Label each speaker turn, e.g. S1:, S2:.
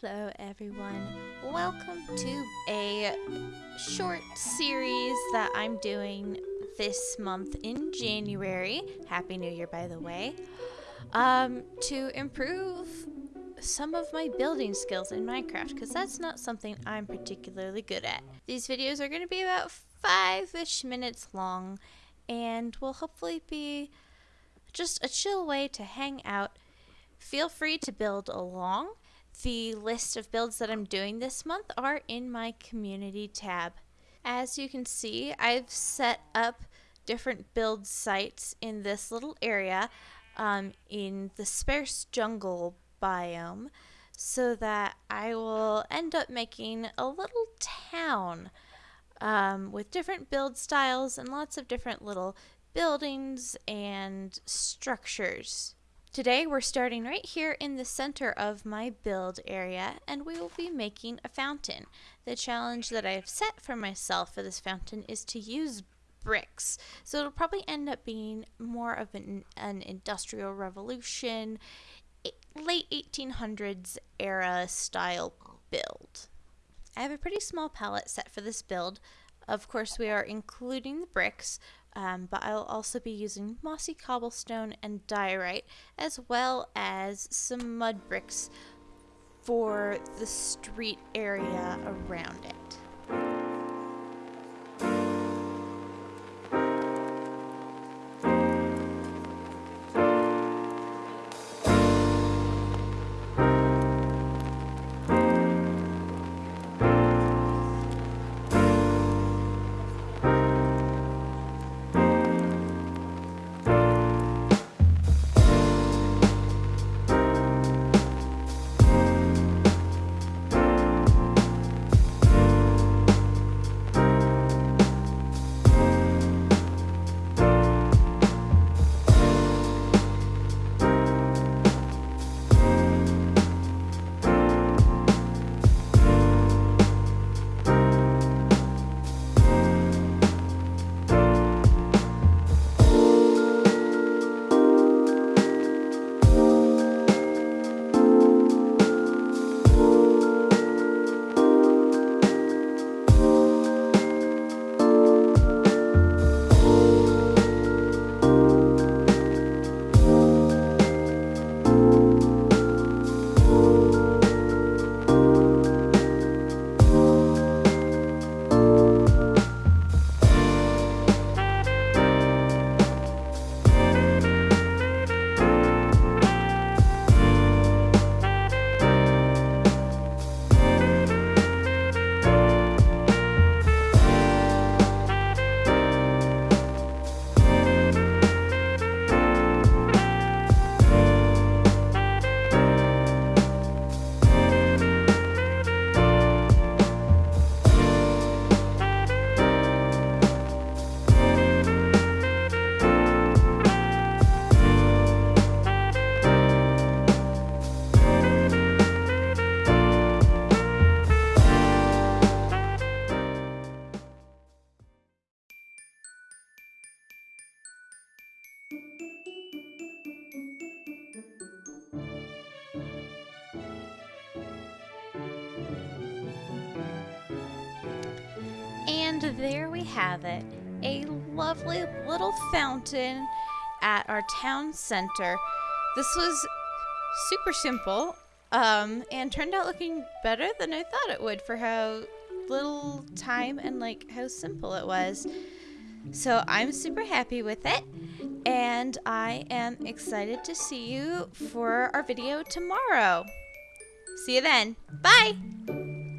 S1: Hello, everyone. Welcome to a short series that I'm doing this month in January. Happy New Year, by the way. Um, to improve some of my building skills in Minecraft, because that's not something I'm particularly good at. These videos are going to be about five-ish minutes long, and will hopefully be just a chill way to hang out. Feel free to build along the list of builds that I'm doing this month are in my community tab. As you can see, I've set up different build sites in this little area um, in the sparse jungle biome so that I will end up making a little town um, with different build styles and lots of different little buildings and structures. Today we're starting right here in the center of my build area and we will be making a fountain. The challenge that I've set for myself for this fountain is to use bricks. So it'll probably end up being more of an, an industrial revolution, late 1800s era style build. I have a pretty small palette set for this build. Of course we are including the bricks, um, but I'll also be using mossy cobblestone and diorite as well as some mud bricks for the street area around it. And there we have it. A lovely little fountain at our town center. This was super simple um, and turned out looking better than I thought it would for how little time and like how simple it was. So I'm super happy with it and I am excited to see you for our video tomorrow. See you then. Bye!